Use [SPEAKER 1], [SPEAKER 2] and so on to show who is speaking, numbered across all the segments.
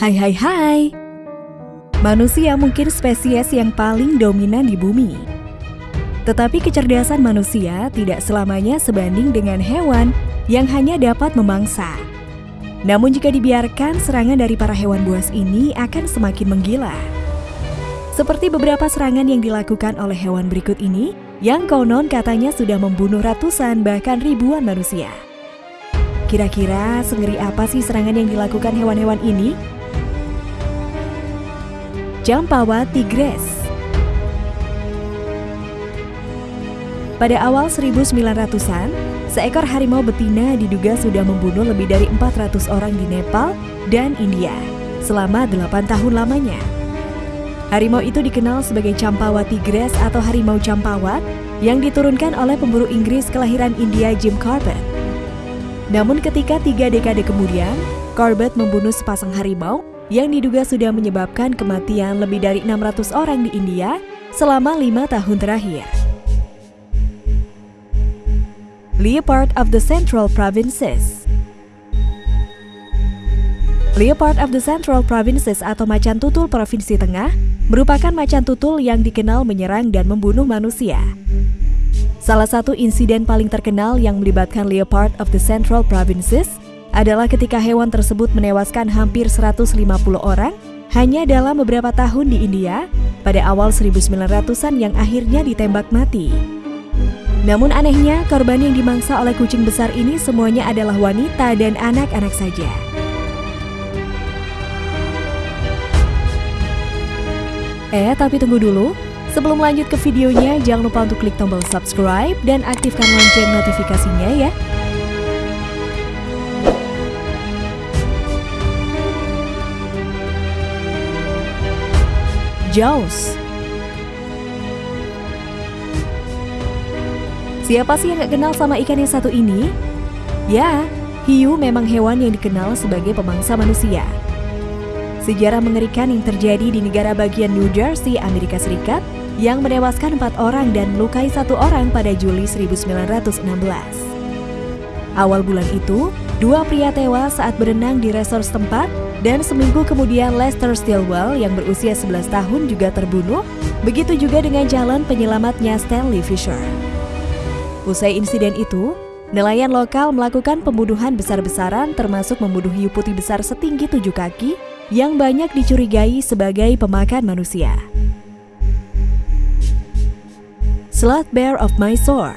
[SPEAKER 1] Hai hai hai. Manusia mungkin spesies yang paling dominan di bumi. Tetapi kecerdasan manusia tidak selamanya sebanding dengan hewan yang hanya dapat memangsa. Namun jika dibiarkan serangan dari para hewan buas ini akan semakin menggila. Seperti beberapa serangan yang dilakukan oleh hewan berikut ini Yang konon katanya sudah membunuh ratusan bahkan ribuan manusia. Kira-kira sengeri apa sih serangan yang dilakukan hewan-hewan ini? Jampawa Tigres Pada awal 1900-an, seekor harimau betina diduga sudah membunuh lebih dari 400 orang di Nepal dan India selama 8 tahun lamanya. Harimau itu dikenal sebagai Campawa Tigres atau harimau Campawat yang diturunkan oleh pemburu Inggris kelahiran India Jim Corbett. Namun ketika tiga dekade kemudian, Corbett membunuh sepasang harimau yang diduga sudah menyebabkan kematian lebih dari 600 orang di India selama lima tahun terakhir. Leopard of the Central Provinces Leopard of the Central Provinces atau macan tutul Provinsi Tengah merupakan macan tutul yang dikenal menyerang dan membunuh manusia. Salah satu insiden paling terkenal yang melibatkan leopard of the Central Provinces adalah ketika hewan tersebut menewaskan hampir 150 orang hanya dalam beberapa tahun di India pada awal 1900-an yang akhirnya ditembak mati. Namun anehnya, korban yang dimangsa oleh kucing besar ini semuanya adalah wanita dan anak-anak saja. Eh, tapi tunggu dulu. Sebelum lanjut ke videonya, jangan lupa untuk klik tombol subscribe dan aktifkan lonceng notifikasinya ya. Jaws Siapa sih yang gak kenal sama ikan yang satu ini? Ya, hiu memang hewan yang dikenal sebagai pemangsa manusia. Sejarah mengerikan yang terjadi di negara bagian New Jersey, Amerika Serikat yang menewaskan empat orang dan melukai satu orang pada Juli 1916. Awal bulan itu, dua pria tewas saat berenang di resort setempat dan seminggu kemudian Lester Stilwell yang berusia 11 tahun juga terbunuh, begitu juga dengan jalan penyelamatnya Stanley Fisher. Usai insiden itu, nelayan lokal melakukan pembunuhan besar-besaran termasuk membunuh hiu putih besar setinggi tujuh kaki yang banyak dicurigai sebagai pemakan manusia. Sloth Bear of Mysore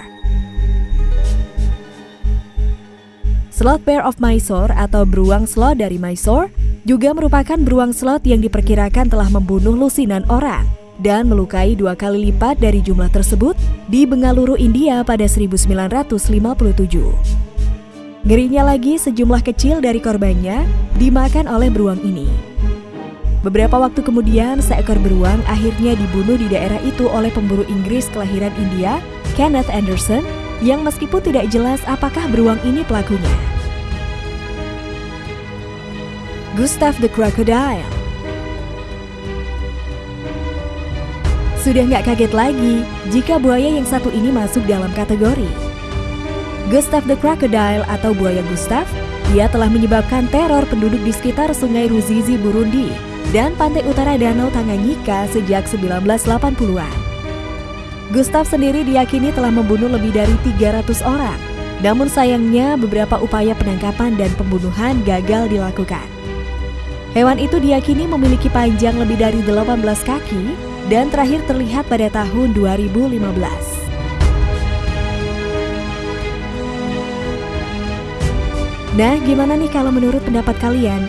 [SPEAKER 1] Sloth Bear of Mysore atau beruang sloth dari Mysore juga merupakan beruang sloth yang diperkirakan telah membunuh lusinan orang dan melukai dua kali lipat dari jumlah tersebut di Bengaluru, India pada 1957. Ngerinya lagi, sejumlah kecil dari korbannya dimakan oleh beruang ini. Beberapa waktu kemudian, seekor beruang akhirnya dibunuh di daerah itu oleh pemburu Inggris kelahiran India, Kenneth Anderson, yang meskipun tidak jelas apakah beruang ini pelakunya. Gustav the Crocodile Sudah nggak kaget lagi jika buaya yang satu ini masuk dalam kategori. Gustav the Crocodile atau buaya Gustav, ia telah menyebabkan teror penduduk di sekitar sungai Ruzizi, Burundi dan pantai utara Danau Tanganyika sejak 1980-an. Gustav sendiri diyakini telah membunuh lebih dari 300 orang. Namun sayangnya beberapa upaya penangkapan dan pembunuhan gagal dilakukan. Hewan itu diyakini memiliki panjang lebih dari 18 kaki dan terakhir terlihat pada tahun 2015. Nah, gimana nih kalau menurut pendapat kalian?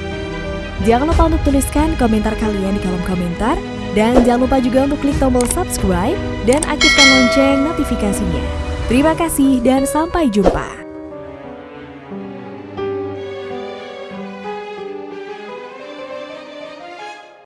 [SPEAKER 1] Jangan lupa untuk tuliskan komentar kalian di kolom komentar dan jangan lupa juga untuk klik tombol subscribe dan aktifkan lonceng notifikasinya. Terima kasih dan sampai jumpa.